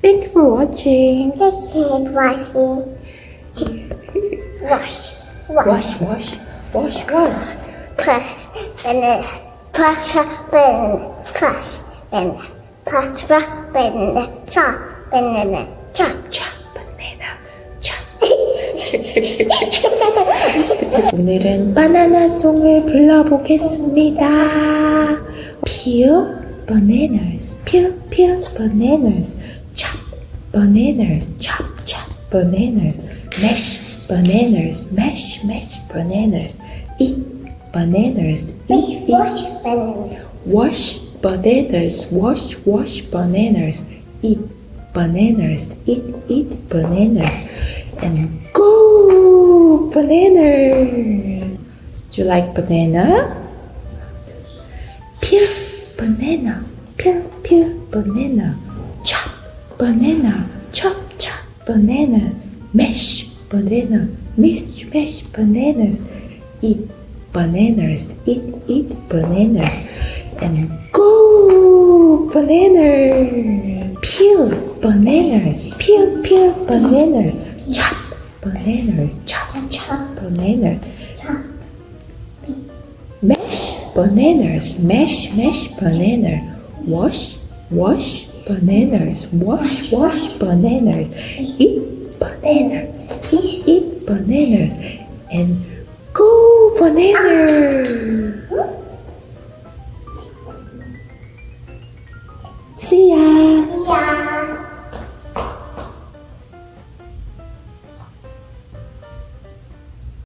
Thank you for watching. Taking washing. Wash. Wash, Wash. wash, wash, wash. Press. Banana. Press. Banana. Press. Banana. Press. Banana. Chop. Banana. Chop. Chop, banana, chop. 오늘은 바나나 송을 불러보겠습니다. Peel bananas, peel, peel bananas, bananas, chop, chop bananas, mash bananas, mash, mash bananas, eat bananas, eat, eat. Wash. Banana. Wash bananas, wash, wash bananas, eat bananas, eat, eat bananas, and go bananas. Do you like banana? Peel banana, peel, peel banana, chop banana, chop, chop banana, mash banana, mash, mash bananas, eat bananas, eat, eat bananas, and go bananas. Peel bananas, peel, peel bananas, chop bananas, chop, chop bananas, mash bananas, mash, mash bananas, wash, wash bananas. Wash, wash bananas. Eat banana. Eat, eat bananas. And go banana. See ya.